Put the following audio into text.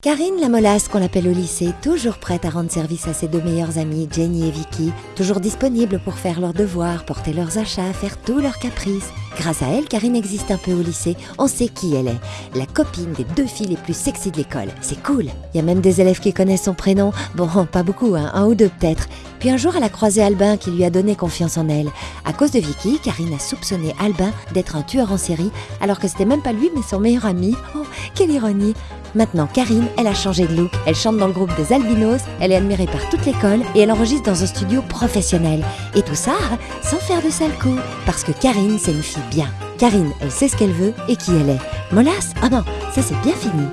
Karine la molasse qu'on l'appelle au lycée, toujours prête à rendre service à ses deux meilleures amies, Jenny et Vicky, toujours disponible pour faire leurs devoirs, porter leurs achats, faire tous leurs caprices. Grâce à elle, Karine existe un peu au lycée, on sait qui elle est, la copine des deux filles les plus sexy de l'école. C'est cool. Il y a même des élèves qui connaissent son prénom, bon, pas beaucoup, hein, un ou deux peut-être. Puis un jour, elle a croisé Albin qui lui a donné confiance en elle. À cause de Vicky, Karine a soupçonné Albin d'être un tueur en série, alors que c'était même pas lui mais son meilleur ami. Oh, quelle ironie Maintenant, Karine, elle a changé de look. Elle chante dans le groupe des Albinos, elle est admirée par toute l'école et elle enregistre dans un studio professionnel. Et tout ça sans faire de sale coup. Parce que Karine, c'est une fille bien. Karine, elle sait ce qu'elle veut et qui elle est. Molasse Ah non, ça c'est bien fini.